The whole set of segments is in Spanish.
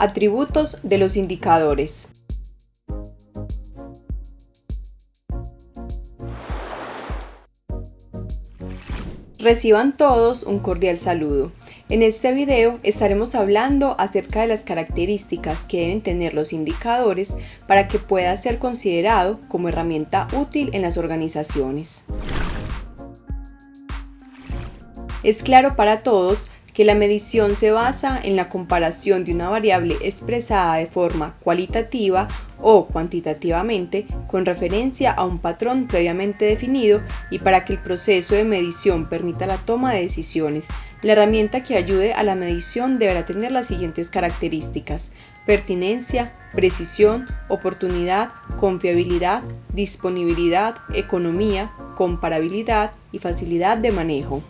Atributos de los indicadores. Reciban todos un cordial saludo. En este video estaremos hablando acerca de las características que deben tener los indicadores para que pueda ser considerado como herramienta útil en las organizaciones. Es claro para todos que la medición se basa en la comparación de una variable expresada de forma cualitativa o cuantitativamente con referencia a un patrón previamente definido y para que el proceso de medición permita la toma de decisiones. La herramienta que ayude a la medición deberá tener las siguientes características. Pertinencia, precisión, oportunidad, confiabilidad, disponibilidad, economía, comparabilidad y facilidad de manejo.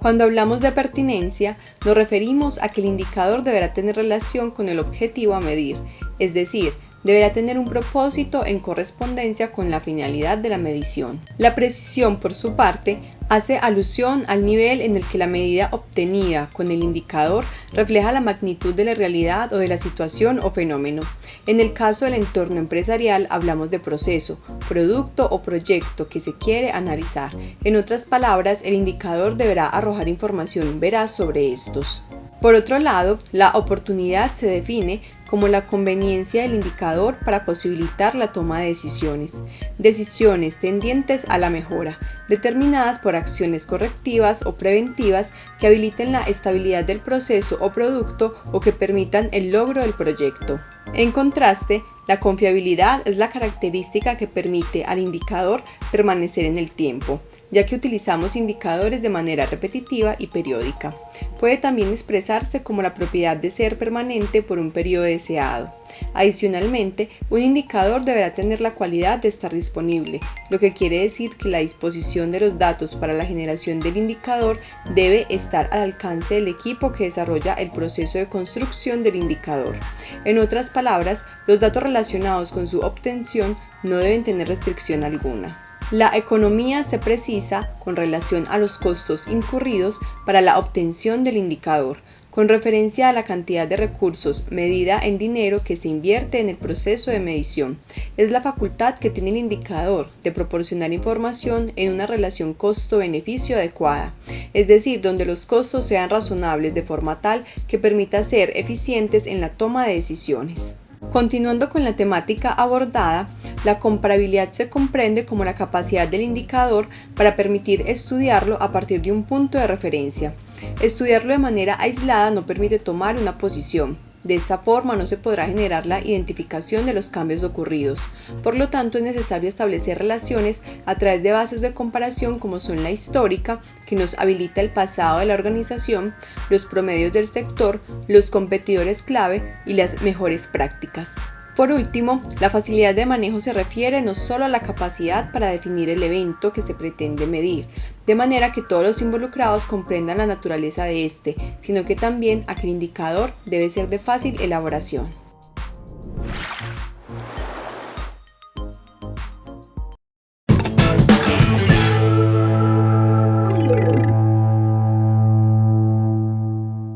Cuando hablamos de pertinencia, nos referimos a que el indicador deberá tener relación con el objetivo a medir, es decir, deberá tener un propósito en correspondencia con la finalidad de la medición. La precisión, por su parte, hace alusión al nivel en el que la medida obtenida con el indicador refleja la magnitud de la realidad o de la situación o fenómeno. En el caso del entorno empresarial hablamos de proceso, producto o proyecto que se quiere analizar. En otras palabras, el indicador deberá arrojar información veraz sobre estos. Por otro lado, la oportunidad se define como la conveniencia del indicador para posibilitar la toma de decisiones, decisiones tendientes a la mejora, determinadas por acciones correctivas o preventivas que habiliten la estabilidad del proceso o producto o que permitan el logro del proyecto. En contraste, la confiabilidad es la característica que permite al indicador permanecer en el tiempo, ya que utilizamos indicadores de manera repetitiva y periódica. Puede también expresarse como la propiedad de ser permanente por un periodo deseado. Adicionalmente, un indicador deberá tener la cualidad de estar disponible, lo que quiere decir que la disposición de los datos para la generación del indicador debe estar al alcance del equipo que desarrolla el proceso de construcción del indicador. En otras palabras, los datos relacionados con su obtención no deben tener restricción alguna. La economía se precisa con relación a los costos incurridos para la obtención del indicador, con referencia a la cantidad de recursos medida en dinero que se invierte en el proceso de medición. Es la facultad que tiene el indicador de proporcionar información en una relación costo-beneficio adecuada, es decir, donde los costos sean razonables de forma tal que permita ser eficientes en la toma de decisiones. Continuando con la temática abordada, la comparabilidad se comprende como la capacidad del indicador para permitir estudiarlo a partir de un punto de referencia. Estudiarlo de manera aislada no permite tomar una posición. De esta forma no se podrá generar la identificación de los cambios ocurridos. Por lo tanto, es necesario establecer relaciones a través de bases de comparación como son la histórica, que nos habilita el pasado de la organización, los promedios del sector, los competidores clave y las mejores prácticas. Por último, la facilidad de manejo se refiere no solo a la capacidad para definir el evento que se pretende medir, de manera que todos los involucrados comprendan la naturaleza de este, sino que también a que el indicador debe ser de fácil elaboración.